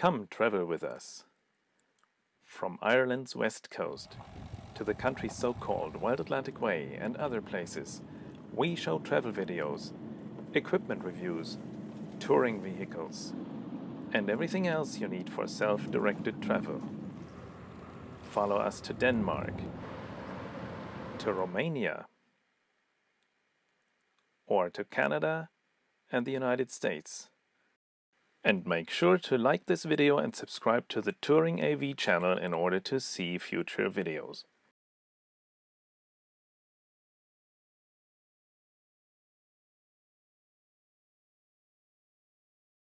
Come travel with us. From Ireland's west coast to the country's so-called Wild Atlantic Way and other places, we show travel videos, equipment reviews, touring vehicles, and everything else you need for self-directed travel. Follow us to Denmark, to Romania, or to Canada and the United States. And make sure to like this video and subscribe to the Touring AV channel in order to see future videos.